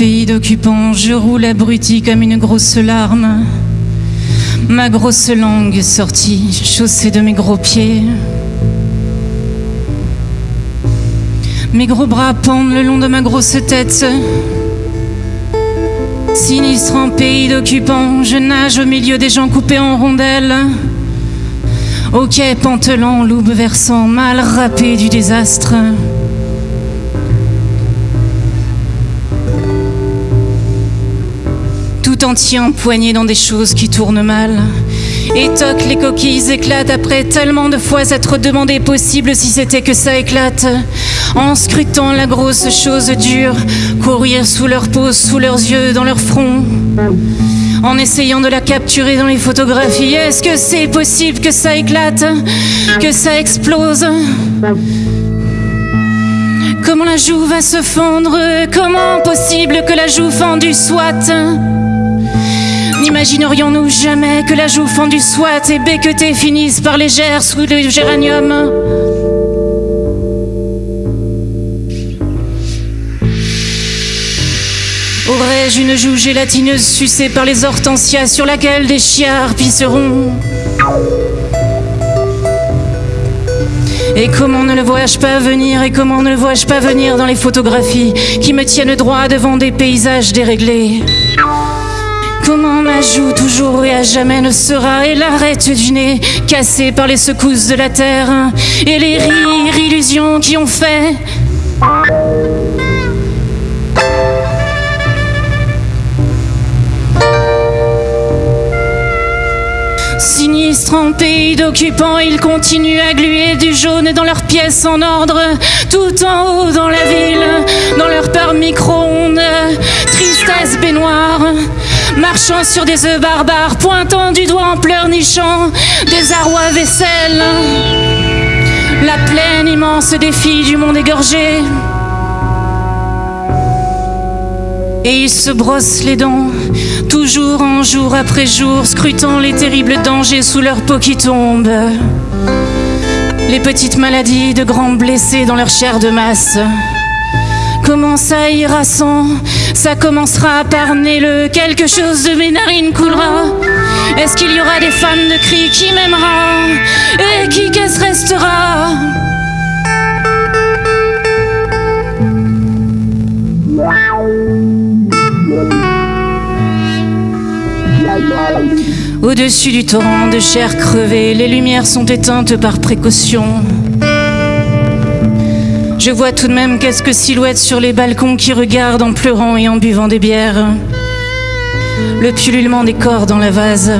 Pays d'occupants, je roule abruti comme une grosse larme. Ma grosse langue sortie, chaussée de mes gros pieds. Mes gros bras pendent le long de ma grosse tête. Sinistre en pays d'occupants, je nage au milieu des gens coupés en rondelles. Au quai pantelant, loupe versant, mal râpé du désastre. Tout entier empoigné dans des choses qui tournent mal. Et toc, les coquilles éclatent après tellement de fois être demandé possible si c'était que ça éclate. En scrutant la grosse chose dure, courir sous leur peau, sous leurs yeux, dans leur front. En essayant de la capturer dans les photographies, est-ce que c'est possible que ça éclate, que ça explose? Comment la joue va se fendre? Comment possible que la joue fendue soit? N'imaginerions-nous jamais que la joue fendue soit et becquetée finisse par légère sous le géranium Aurais-je une joue gélatineuse sucée par les hortensias sur laquelle des chiards pisseront Et comment ne le vois-je pas venir Et comment ne le vois-je pas venir dans les photographies qui me tiennent droit devant des paysages déréglés Comment ma joue toujours et à jamais ne sera. Et l'arête du nez cassée par les secousses de la terre Et les rires, illusions qui ont fait. Sinistre en pays d'occupants, ils continuent à gluer du jaune dans leurs pièces en ordre, tout en haut dans la ville, dans leur peur micro-ondes, tristesse baignoire, marchant sur des œufs barbares, pointant du doigt en pleurnichant, désarroi vaisselle, la plaine immense défi du monde égorgé. Et ils se brossent les dents, toujours en jour après jour, scrutant les terribles dangers sous leur peau qui tombe. Les petites maladies de grands blessés dans leur chair de masse. Comment ça ira sans? Ça commencera par le quelque chose de mes narines coulera. Est-ce qu'il y aura des femmes de cris qui m'aimera Et qui qu'est-ce restera? Au-dessus du torrent de chair crevée, les lumières sont éteintes par précaution. Je vois tout de même quelques silhouettes sur les balcons qui regardent en pleurant et en buvant des bières. Le pullulement des corps dans la vase.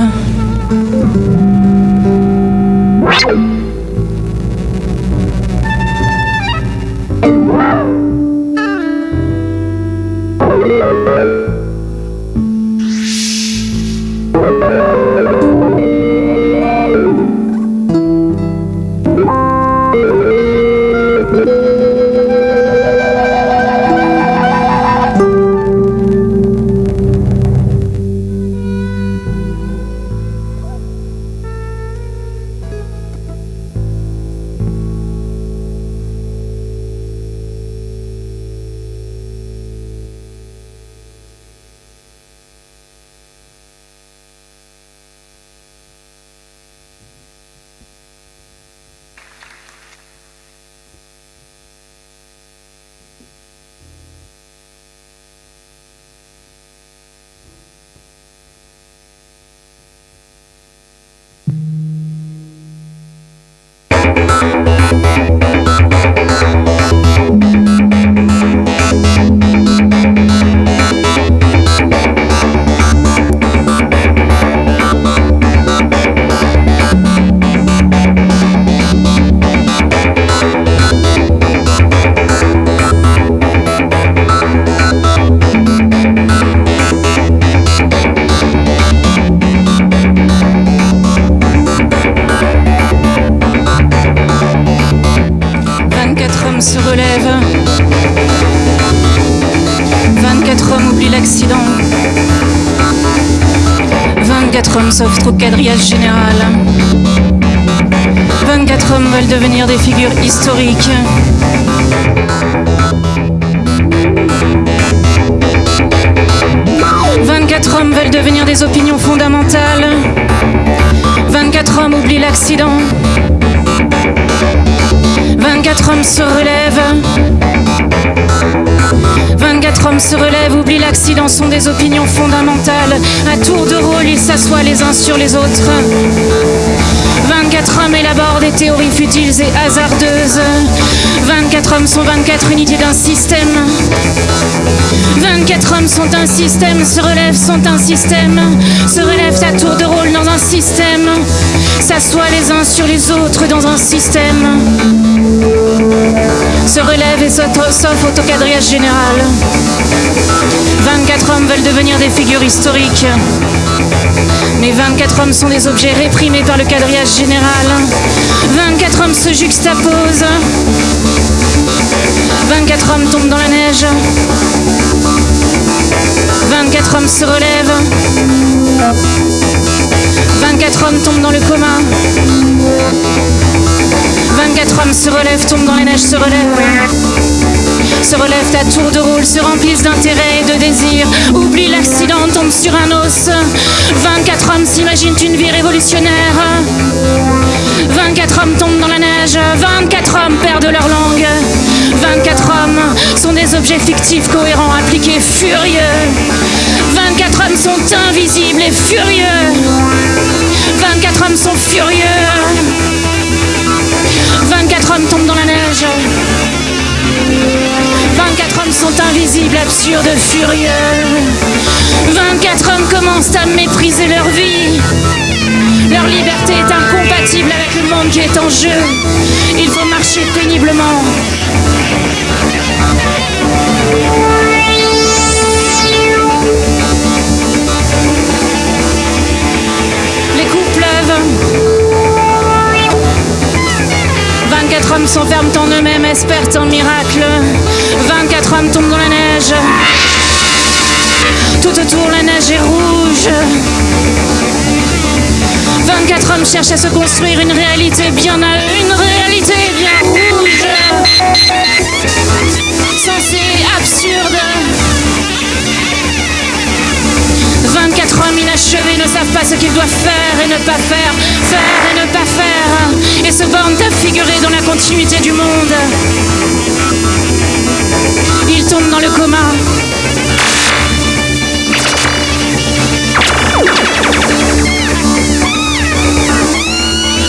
Au quadrillage général. 24 hommes veulent devenir des figures historiques. 24 hommes veulent devenir des opinions fondamentales. 24 hommes oublient l'accident. 24 hommes se relèvent. 24 hommes se relèvent, oublient l'accident, sont des opinions fondamentales. À tour de rôle, ils s'assoient les uns sur les autres. 24 hommes élaborent des théories futiles et hasardeuses. 24 hommes sont 24 unités d'un système. 24 hommes sont un système, se relèvent, sont un système. Se relèvent à tour de rôle dans un système. S'assoient les uns sur les autres dans un système. Quadrillage général. 24 hommes veulent devenir des figures historiques. Mais 24 hommes sont des objets réprimés par le quadrillage général. 24 hommes se juxtaposent. 24 hommes tombent dans la neige. 24 hommes se relèvent. 24 hommes tombent dans le coma. 24 hommes se relèvent, tombent dans la neige, se relèvent se relèvent à tour de rôle, se remplissent d'intérêt et de désir, oublient l'accident, tombent sur un os. 24 hommes s'imaginent une vie révolutionnaire. 24 hommes tombent dans la neige, 24 hommes perdent leur langue. 24 hommes sont des objets fictifs, cohérents, appliqués, furieux. 24 hommes sont invisibles et furieux. 24 hommes sont furieux. 24 hommes tombent dans la neige. 24 hommes sont invisibles, absurdes, furieux. 24 hommes commencent à mépriser leur vie. Leur liberté est incompatible avec le monde qui est en jeu. Il faut marcher péniblement. S'enferment en eux-mêmes, espèrent un miracle. 24 hommes tombent dans la neige. Tout autour, la neige est rouge. 24 hommes cherchent à se construire une réalité bien à une réalité 24 hommes inachevés ne savent pas ce qu'ils doivent faire et ne pas faire, faire et ne pas faire, et se bornent à figurer dans la continuité du monde. Ils tombent dans le coma.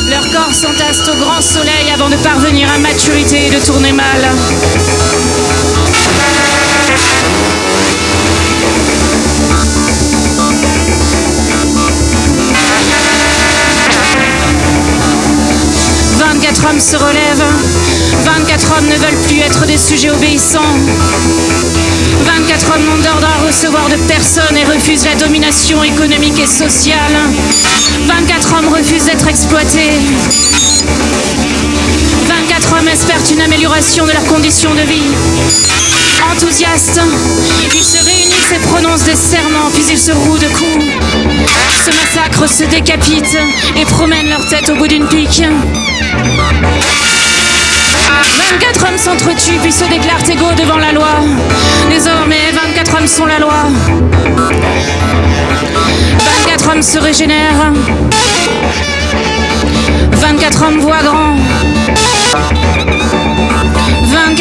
Leurs corps s'entassent au grand soleil avant de parvenir à maturité et de tourner mal. « 24 hommes se relèvent. 24 hommes ne veulent plus être des sujets obéissants. 24 hommes n'ont d'ordre à recevoir de personne et refusent la domination économique et sociale. 24 hommes refusent d'être exploités. 24 hommes espèrent une amélioration de leurs conditions de vie. Enthousiastes, ils se réunissent et prononcent des serments, puis ils se rouent de coups. Se massacrent, se décapitent et promènent leur tête au bout d'une pique. 24 hommes s'entretuent puis se déclarent égaux devant la loi. Désormais, 24 hommes sont la loi. 24 hommes se régénèrent. 24 hommes voient grand.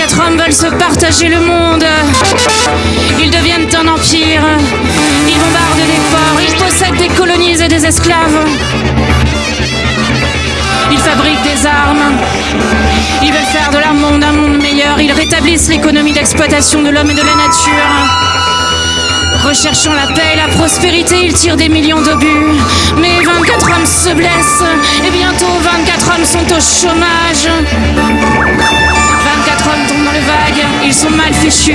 24 hommes veulent se partager le monde. Ils deviennent un empire. Ils bombardent des ports. Ils possèdent des colonies et des esclaves. Ils fabriquent des armes. Ils veulent faire de leur monde un monde meilleur. Ils rétablissent l'économie d'exploitation de l'homme et de la nature. Recherchant la paix et la prospérité, ils tirent des millions d'obus. Mais 24 hommes se blessent et bientôt 24 hommes sont au chômage. 24 hommes tombent dans le vague, ils sont mal fichus.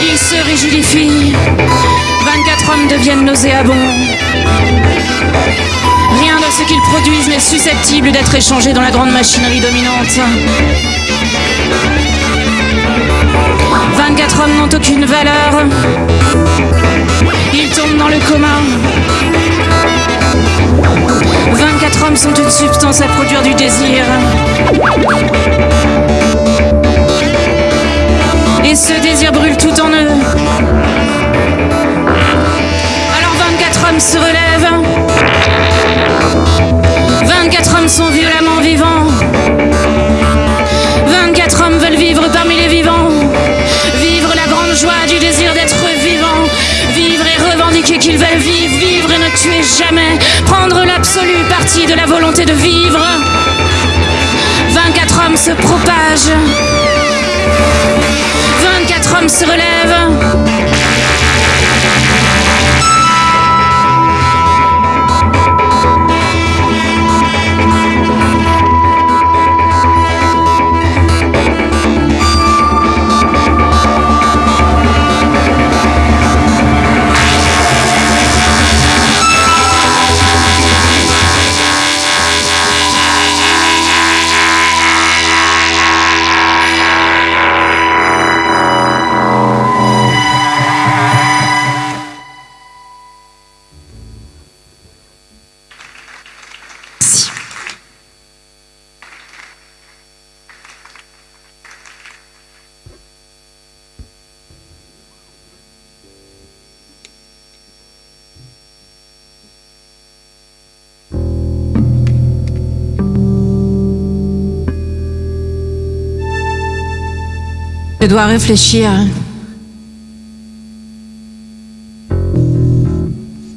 Ils se rigidifient. 24 hommes deviennent nauséabonds. Rien de ce qu'ils produisent n'est susceptible d'être échangé dans la grande machinerie dominante. 24 hommes n'ont aucune valeur. Ils tombent dans le coma. 24 hommes sont une substance à produire du désir. Et ce désir brûle tout en eux. se relève. 24 hommes sont violemment vivants. 24 hommes veulent vivre parmi les vivants. Vivre la grande joie du désir d'être vivant. Vivre et revendiquer qu'ils veulent vivre. Vivre et ne tuer jamais. Prendre l'absolue partie de la volonté de vivre. 24 hommes se propagent. 24 hommes se relèvent. Réfléchir.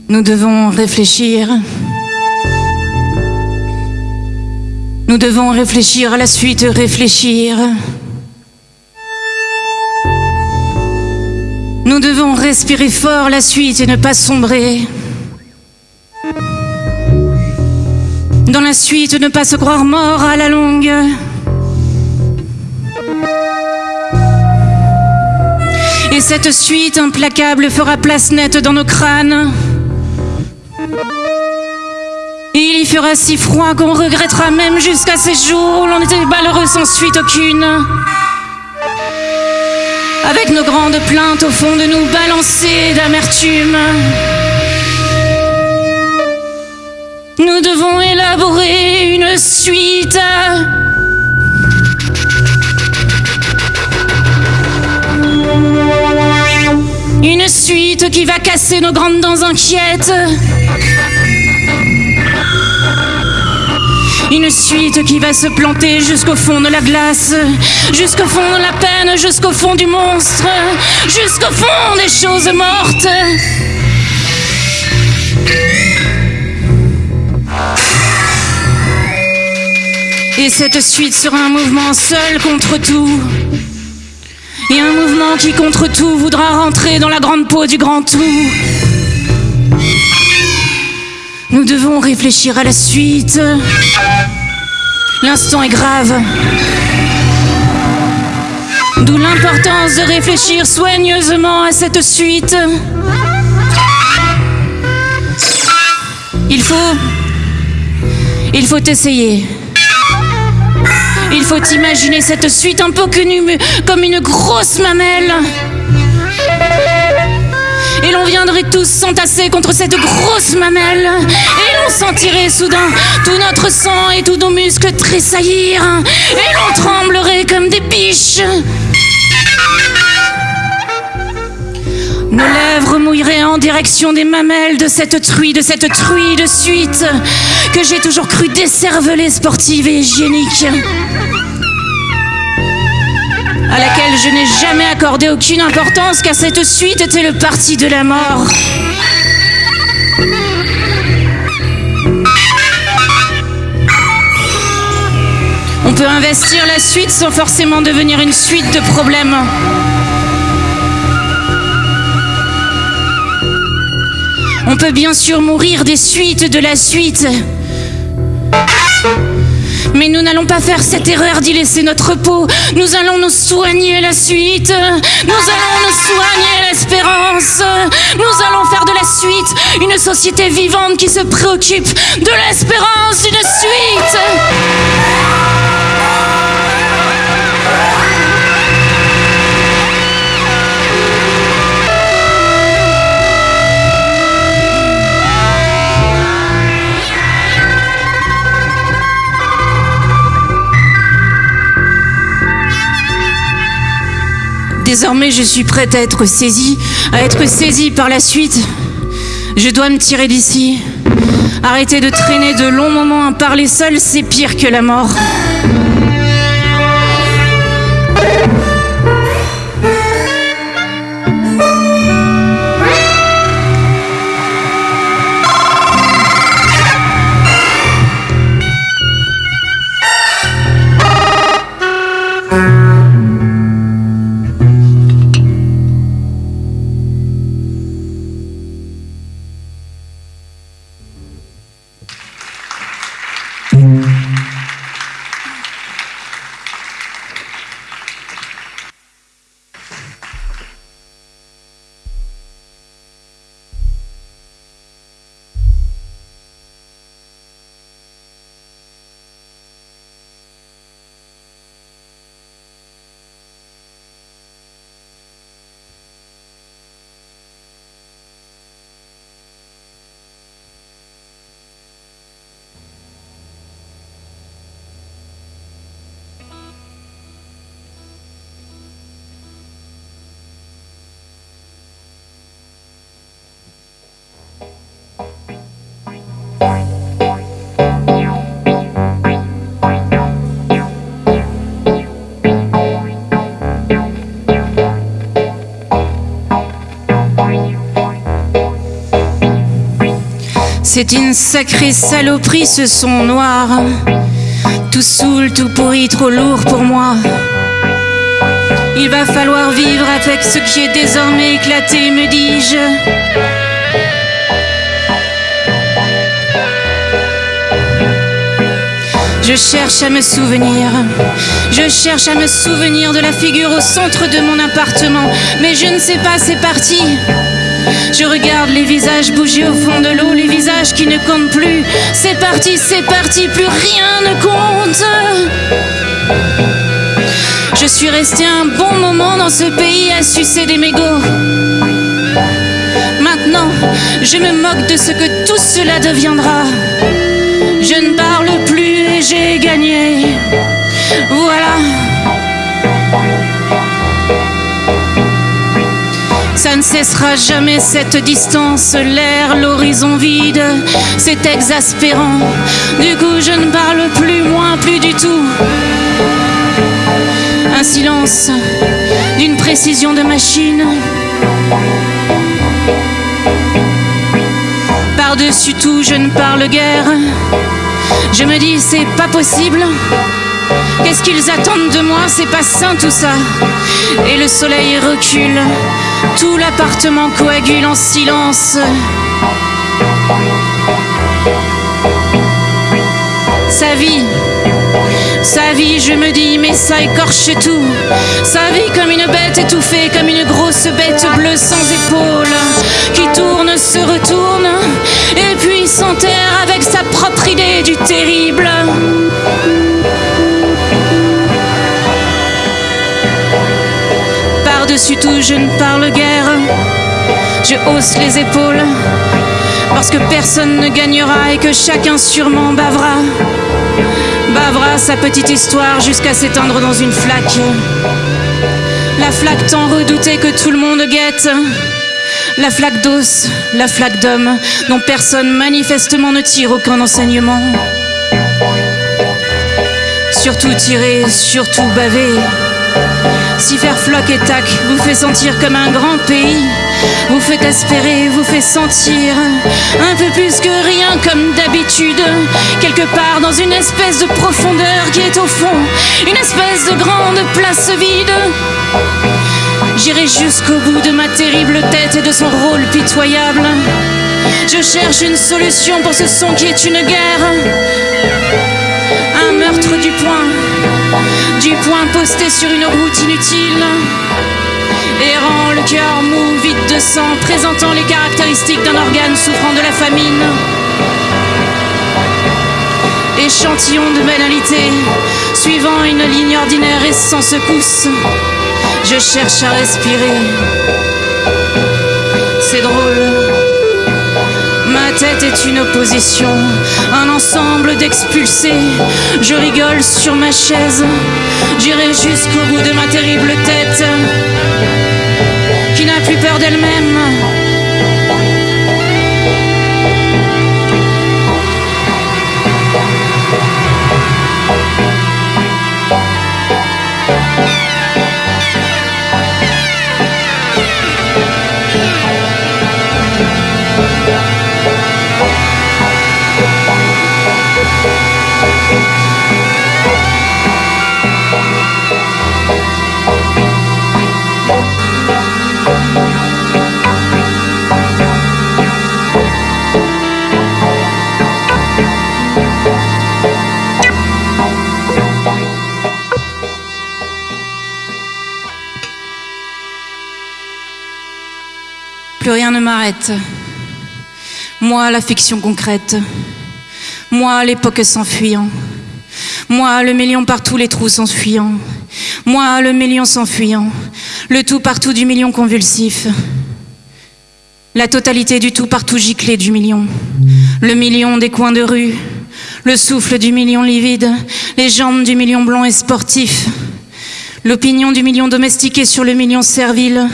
Nous devons réfléchir. Nous devons réfléchir à la suite, réfléchir. Nous devons respirer fort la suite et ne pas sombrer. Dans la suite, ne pas se croire mort à la longue. Et cette suite implacable fera place nette dans nos crânes. Et il y fera si froid qu'on regrettera même jusqu'à ces jours où l'on était malheureux sans suite aucune. Avec nos grandes plaintes au fond de nous balancées d'amertume. Nous devons élaborer une suite. Une suite qui va casser nos grandes dents inquiètes. Une suite qui va se planter jusqu'au fond de la glace, jusqu'au fond de la peine, jusqu'au fond du monstre, jusqu'au fond des choses mortes. Et cette suite sera un mouvement seul contre tout. Et un mouvement qui contre tout voudra rentrer dans la grande peau du grand tout. Nous devons réfléchir à la suite. L'instant est grave. D'où l'importance de réfléchir soigneusement à cette suite. Il faut... Il faut essayer. Il faut imaginer cette suite un peu comme une grosse mamelle. Et l'on viendrait tous s'entasser contre cette grosse mamelle. Et l'on sentirait soudain tout notre sang et tous nos muscles tressaillir. Et l'on tremblerait comme des biches. Nos lèvres mouilleraient en direction des mamelles de cette truie, de cette truie de suite que j'ai toujours cru décervelée, sportive et hygiénique à laquelle je n'ai jamais accordé aucune importance car cette suite était le parti de la mort. On peut investir la suite sans forcément devenir une suite de problèmes. On peut bien sûr mourir des suites de la suite. Mais nous n'allons pas faire cette erreur d'y laisser notre peau. Nous allons nous soigner la suite. Nous allons nous soigner l'espérance. Nous allons faire de la suite une société vivante qui se préoccupe de l'espérance d'une suite. Désormais, je suis prête à être saisie, à être saisie par la suite. Je dois me tirer d'ici. Arrêter de traîner de longs moments à parler seul, c'est pire que la mort. C'est une sacrée saloperie ce son noir. Tout saoul, tout pourri, trop lourd pour moi. Il va falloir vivre avec ce qui est désormais éclaté, me dis-je. Je cherche à me souvenir, je cherche à me souvenir de la figure au centre de mon appartement, mais je ne sais pas, c'est parti. Je regarde les visages bouger au fond de l'eau, les visages qui ne comptent plus. C'est parti, c'est parti, plus rien ne compte. Je suis resté un bon moment dans ce pays à sucer des mégots. Maintenant, je me moque de ce que tout cela deviendra. Je ne parle plus et j'ai gagné. Voilà. Ne cessera jamais cette distance, l'air, l'horizon vide, c'est exaspérant. Du coup, je ne parle plus, moins, plus du tout. Un silence d'une précision de machine. Par-dessus tout, je ne parle guère. Je me dis, c'est pas possible. Qu'est-ce qu'ils attendent de moi? C'est pas sain tout ça. Et le soleil recule. Tout l'appartement coagule en silence. Sa vie, sa vie, je me dis, mais ça écorche tout. Sa vie comme une bête étouffée, comme une grosse bête bleue sans épaules, qui tourne, se retourne, et puis s'enterre avec sa propre idée du terrible. Tout, je ne parle guère. Je hausse les épaules parce que personne ne gagnera et que chacun sûrement bavera. Bavera sa petite histoire jusqu'à s'éteindre dans une flaque. La flaque tant redoutée que tout le monde guette. La flaque d'os, la flaque d'homme, dont personne manifestement ne tire aucun enseignement. Surtout tirer, surtout baver. Si faire floc et tac vous fait sentir comme un grand pays, vous fait espérer, vous fait sentir un peu plus que rien comme d'habitude, quelque part dans une espèce de profondeur qui est au fond, une espèce de grande place vide. J'irai jusqu'au bout de ma terrible tête et de son rôle pitoyable. Je cherche une solution pour ce son qui est une guerre. Un meurtre du poing, du poing posté sur une route inutile. Errant le cœur mou, vide de sang, présentant les caractéristiques d'un organe souffrant de la famine. Échantillon de banalité, suivant une ligne ordinaire et sans secousse. Je cherche à respirer. C'est drôle. Tête est une opposition, un ensemble d'expulsés. Je rigole sur ma chaise, j'irai jusqu'au bout de ma terrible tête, qui n'a plus peur d'elle-même. Plus rien ne m'arrête. Moi, la fiction concrète. Moi, l'époque s'enfuyant. Moi, le million par tous les trous s'enfuyant. Moi, le million s'enfuyant. Le tout partout du million convulsif. La totalité du tout partout giclé du million. Le million des coins de rue. Le souffle du million livide. Les jambes du million blanc et sportif. L'opinion du million domestiqué sur le million servile,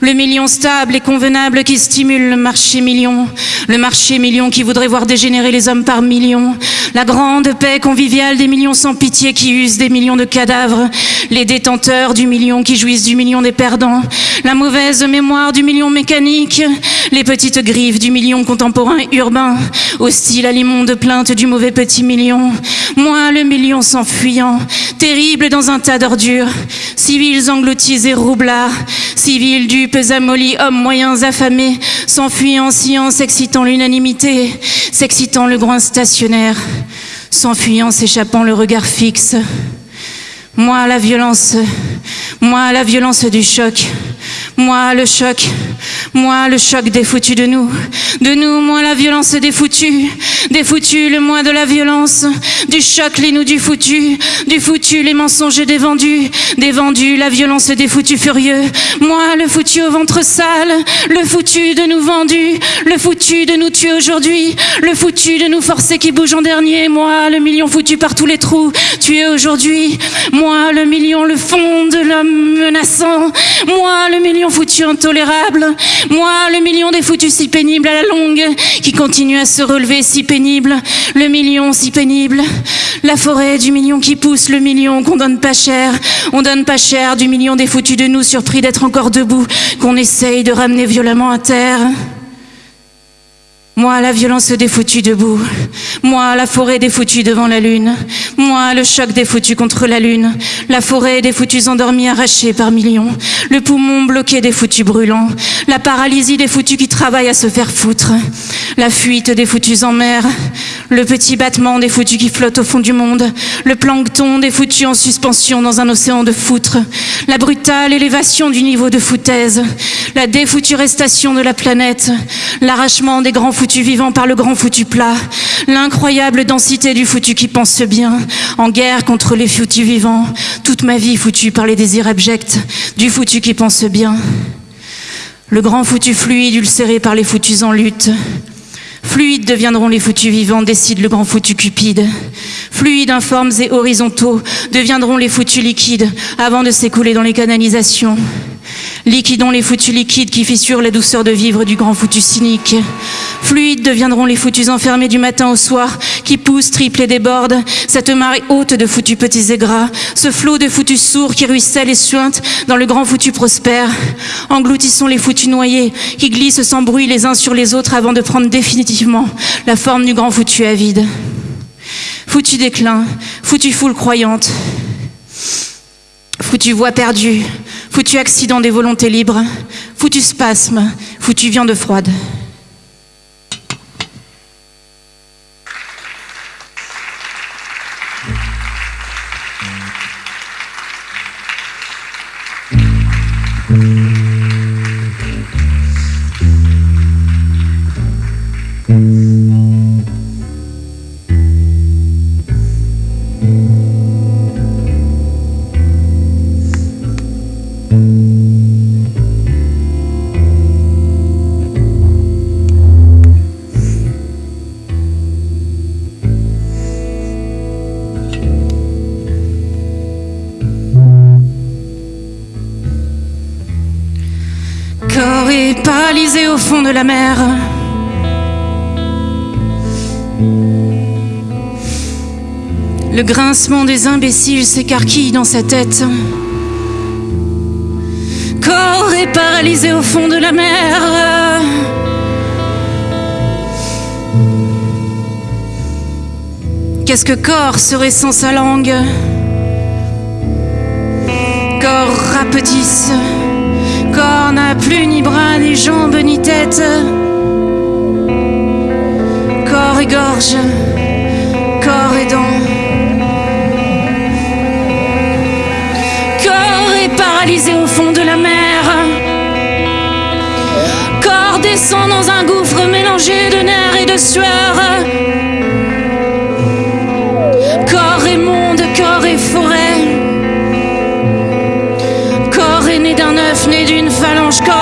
le million stable et convenable qui stimule le marché million, le marché million qui voudrait voir dégénérer les hommes par millions, la grande paix conviviale des millions sans pitié qui usent des millions de cadavres, les détenteurs du million qui jouissent du million des perdants, la mauvaise mémoire du million mécanique, les petites griffes du million contemporain urbain, hostile à l'immonde plainte du mauvais petit million, moi le million s'enfuyant, terrible dans un tas d'ordures, civils engloutis et roublards, civils dupes amollis, hommes moyens affamés, s'enfuyant, science, s'excitant l'unanimité, s'excitant le groin stationnaire, s'enfuyant, s'échappant le regard fixe. Moi, la violence, moi, la violence du choc, moi, le choc, moi, le choc des foutus de nous. De nous, moi, la violence des foutus. Des foutus, le moi de la violence. Du choc, les nous du foutu. Du foutu, les mensonges des vendus. Des vendus, la violence des foutus furieux. Moi, le foutu au ventre sale. Le foutu de nous vendus. Le foutu de nous tuer aujourd'hui. Le foutu de nous forcer qui bouge en dernier. Moi, le million foutu par tous les trous. Tué aujourd'hui. Moi, le million, le fond de l'homme menaçant. Moi, le million foutu intolérable. Moi, le million des foutus si pénibles à la longue, qui continue à se relever si pénible. Le million si pénible. La forêt du million qui pousse, le million qu'on donne pas cher. On donne pas cher du million des foutus de nous, surpris d'être encore debout, qu'on essaye de ramener violemment à terre. Moi, la violence des foutus debout. Moi, la forêt des foutus devant la lune. Moi, le choc des foutus contre la lune. La forêt des foutus endormis arrachés par millions. Le poumon bloqué des foutus brûlants. La paralysie des foutus qui travaillent à se faire foutre. La fuite des foutus en mer. Le petit battement des foutus qui flottent au fond du monde. Le plancton des foutus en suspension dans un océan de foutre. La brutale élévation du niveau de foutaise. La défuturestation de la planète. L'arrachement des grands foutus vivants par le grand foutu plat. L'incroyable densité du foutu qui pense bien. En guerre contre les foutus vivants. Toute ma vie foutue par les désirs abjects. Du foutu qui pense bien. Le grand foutu fluide ulcéré par les foutus en lutte. Fluides deviendront les foutus vivants, décide le grand foutu cupide. Fluides, informes et horizontaux deviendront les foutus liquides avant de s'écouler dans les canalisations. Liquidons les foutus liquides qui fissurent la douceur de vivre du grand foutu cynique. Fluides deviendront les foutus enfermés du matin au soir qui poussent, triplent et débordent. Cette marée haute de foutus petits et gras. Ce flot de foutus sourds qui ruisselle et suinte dans le grand foutu prospère. Engloutissons les foutus noyés qui glissent sans bruit les uns sur les autres avant de prendre définitivement la forme du grand foutu avide. Foutu déclin, foutu foule croyante, foutu voix perdue, foutu accident des volontés libres, foutu spasme, foutu viande froide. De la mer. Le grincement des imbéciles s'écarquille dans sa tête. Corps est paralysé au fond de la mer. Qu'est-ce que corps serait sans sa langue? Corps rapetisse. Corps n'a plus ni bras, ni jambes, ni tête. Corps et gorge. Corps et dents. Corps est paralysé au fond de la mer. Corps mélangé de nerfs et de sueur. Corps et monde, corps et forêt. Corps est né d'un œuf, né d'une książka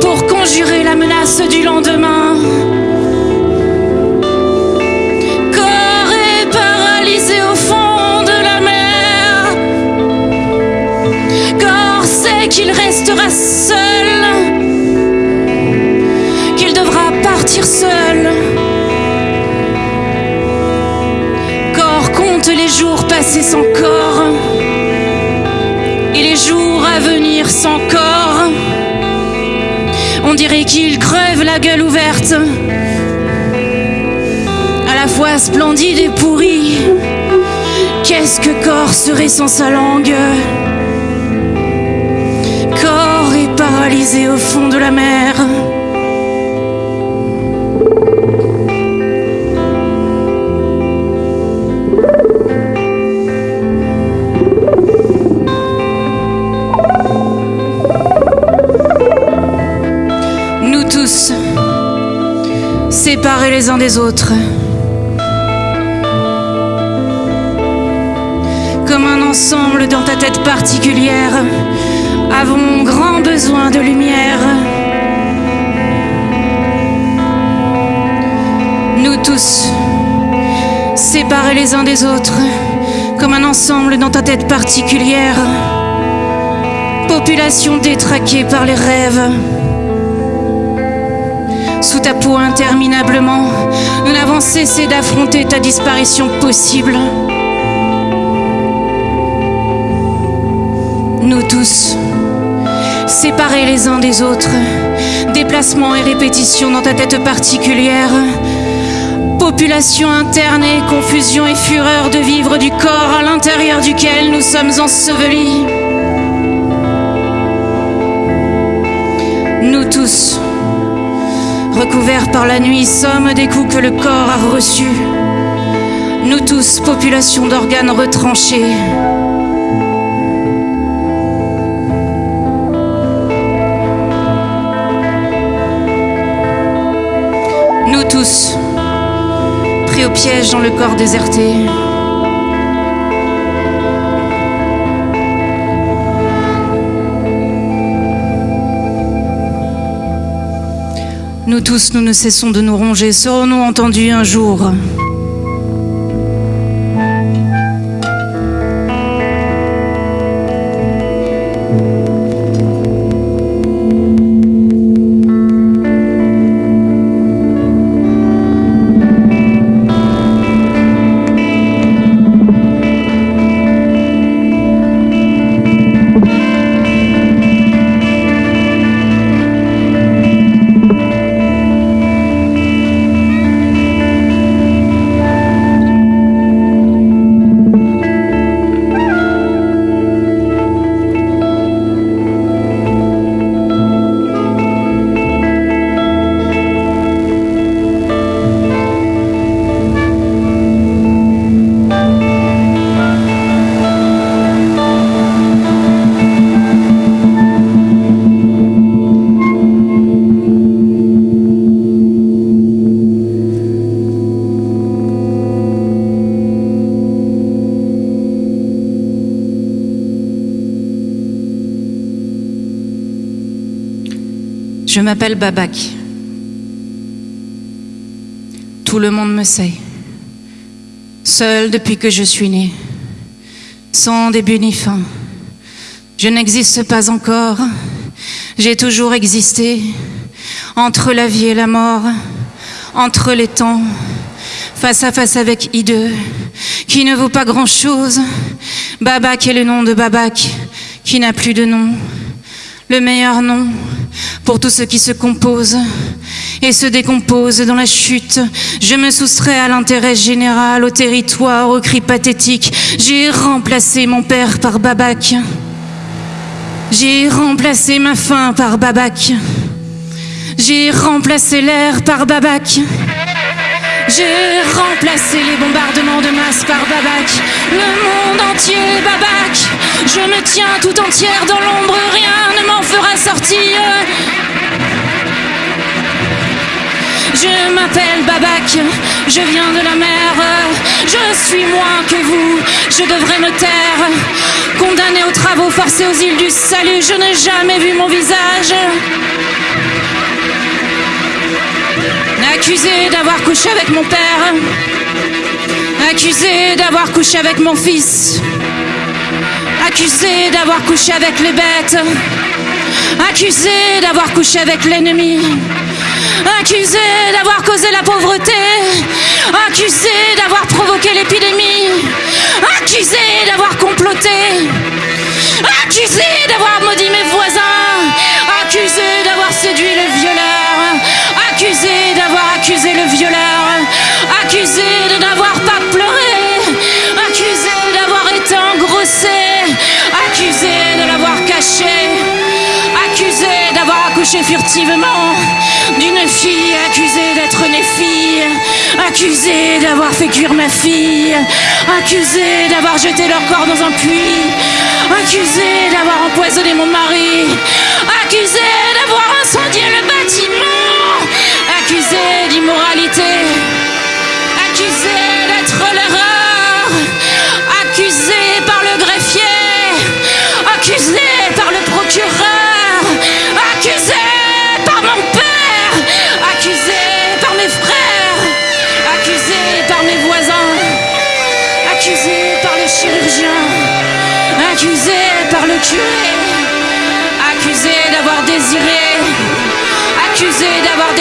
pour conjurer la menace du lendemain. Corps est paralysé au fond de la mer. Corps sait qu'il restera seul, Dirait qu'il crève la gueule ouverte, à la fois splendide et pourri. Qu'est-ce que corps serait sans sa langue? Corps est paralysé au fond de la mer. Séparés les uns des autres, comme un ensemble dans ta tête particulière, avons grand besoin de lumière. Nous tous, séparés les uns des autres, comme un ensemble dans ta tête particulière, population détraquée par les rêves. Sous ta peau interminablement, nous n'avons cessé d'affronter ta disparition possible. Nous tous, séparés les uns des autres, déplacement et répétition dans ta tête particulière, population interne et confusion et fureur de vivre du corps à l'intérieur duquel nous sommes ensevelis. Nous tous, recouverts par la nuit, sommes des coups que le corps a reçus. Nous tous, population d'organes retranchés. Nous tous, pris au piège dans le corps déserté. Nous tous, nous ne cessons de nous ronger. Serons-nous entendus un jour? M'appelle Babak. Tout le monde me sait. Seul depuis que je suis née. Sans début ni fin. Je n'existe pas encore. J'ai toujours existé. Entre la vie et la mort. Entre les temps. Face à face avec Hideux. Qui ne vaut pas grand chose. Babak est le nom de Babak. qui n'a plus de nom, le meilleur nom pour tout ce qui se compose et se décompose dans la chute. Je me soustrais à l'intérêt général, au territoire, aux cris pathétiques. J'ai remplacé mon père par Babac. J'ai remplacé ma faim par Babac. J'ai remplacé l'air par Babac. J'ai remplacé les bombardements de masse par Babac. Le monde entier, Babac. Je me tiens tout entière dans l'ombre, rien ne m'en fera sortir. Je m'appelle Babac, je viens de la mer, je suis moins que vous, je devrais me taire. Condamné aux travaux forcés aux îles du salut, je n'ai jamais vu mon visage. Accusé d'avoir couché avec mon père, accusé d'avoir couché avec mon fils, accusé d'avoir couché avec les bêtes, accusé d'avoir couché avec l'ennemi, accusé d'avoir causé la pauvreté, accusé d'avoir provoqué l'épidémie, accusé d'avoir comploté, accusé d'avoir maudit mes voisins, accusé d'avoir séduit le violeur, accusé d'avoir accusé le violeur, accusé de n'avoir pas pleuré, accusé d'avoir été engrossé, accusé de l'avoir caché, accusé d'avoir accouché furtivement d'une fille, accusé d'être née fille, accusé d'avoir fait cuire ma fille, accusé d'avoir jeté leur corps dans un puits, accusé d'avoir empoisonné mon mari, accusé d'avoir incendié le bâtiment,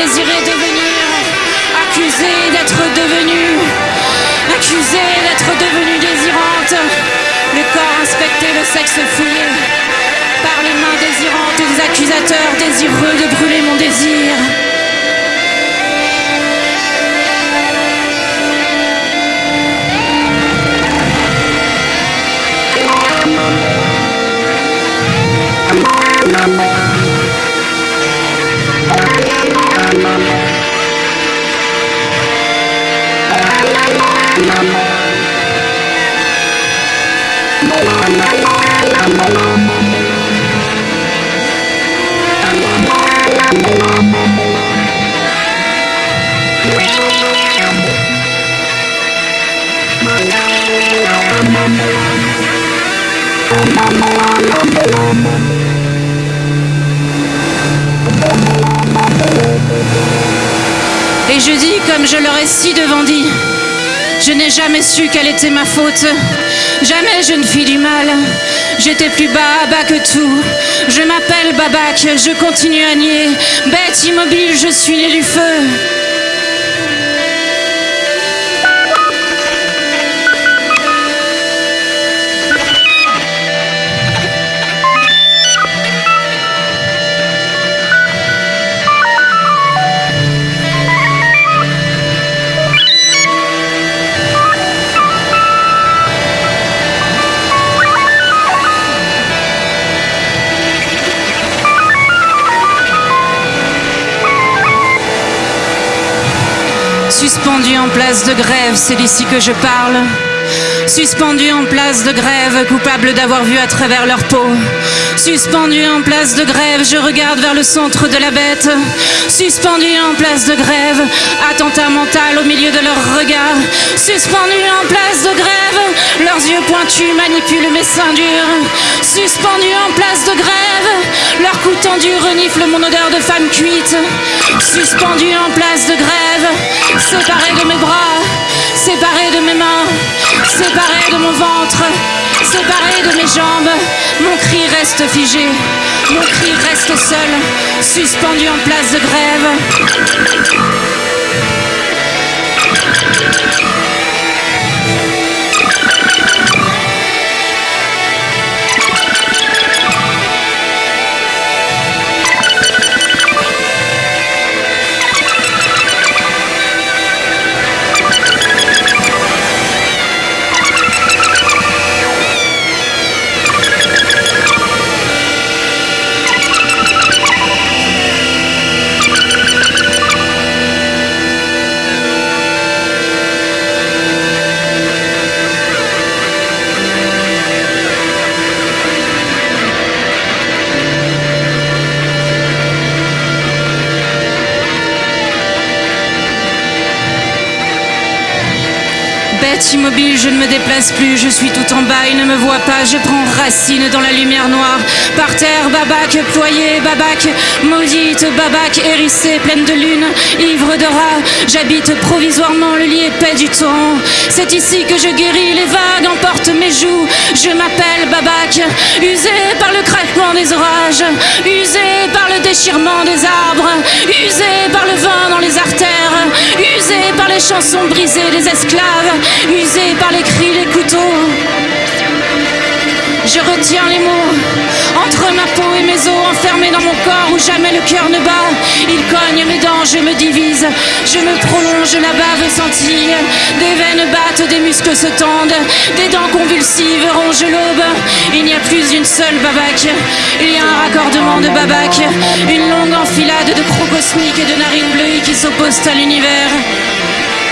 désiré devenir, accusé d'être devenu, accusé d'être devenue désirante, le corps inspecté, le sexe fouillé, par les mains désirantes des accusateurs désireux de brûler mon désir. Et je dis comme je leur ai si devant dit, je n'ai jamais su quelle était ma faute. Jamais je ne fis du mal. J'étais plus bas, bas que tout. Je m'appelle Babac, je continue à nier. Bête immobile, je suis né du feu. Suspendu en place de grève, c'est d'ici que je parle. Suspendu en place de grève, coupable d'avoir vu à travers leur peau. Suspendu en place de grève, je regarde vers le centre de la bête. Suspendu en place de grève, attentat mental au milieu de leur regard. Suspendu en place de grève, leurs yeux pointus manipulent mes seins durs. Suspendu en place de grève, leur cou tendu renifle mon odeur de femme cuite. Suspendu en place de grève, séparé de mes bras, séparé de mes mains, séparé de mon ventre, séparé de mes jambes. Mon cri reste figé, mon cri reste seul, suspendu en place de grève. Bâti mobile, je ne me déplace plus, je suis tout en bas, il ne me voit pas, je prends racine dans la lumière noire. Par terre, babac, ployé, babac, maudite, babac, hérissée, pleine de lune, ivre de rats. J'habite provisoirement le lit épais du torrent. C'est ici que je guéris, les vagues emportent mes joues. Je m'appelle babac, usé par le craquement des orages, usé par le déchirement des arbres, usé par le vent dans les artères, usé par les chansons brisées des esclaves, par les cris des couteaux. Je retiens les mots entre ma peau et mes os, enfermés dans mon corps où jamais le cœur ne bat. Il cogne mes dents, je me divise, je me prolonge, la bave scintille. Des veines battent, des muscles se tendent, des dents convulsives rongent l'aube. Il n'y a plus une seule babac, il y a un raccordement de babac, une longue enfilade de crocs cosmiques et de narines bleues qui s'opposent à l'univers.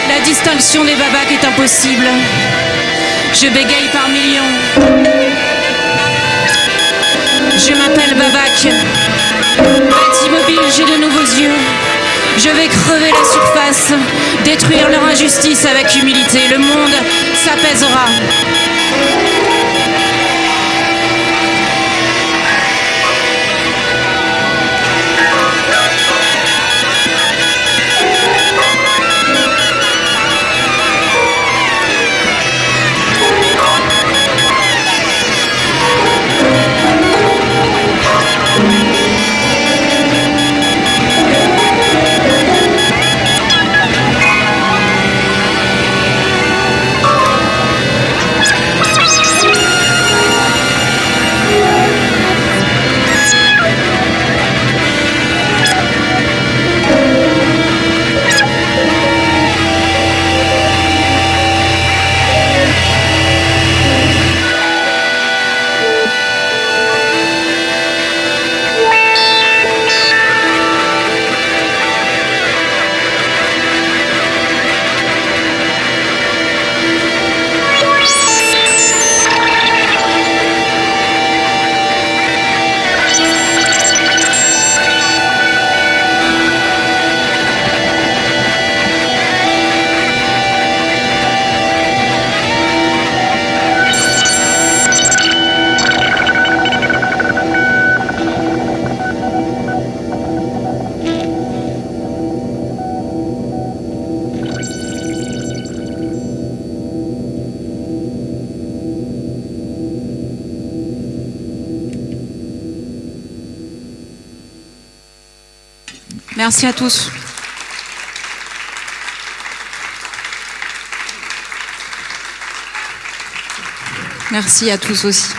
La distinction des babacs est impossible. Je bégaye par millions. Je m'appelle Babac. Bâti mobile, j'ai de nouveaux yeux. Je vais crever la surface, détruire leur injustice avec humilité. Le monde s'apaisera. Merci à tous. Merci à tous aussi.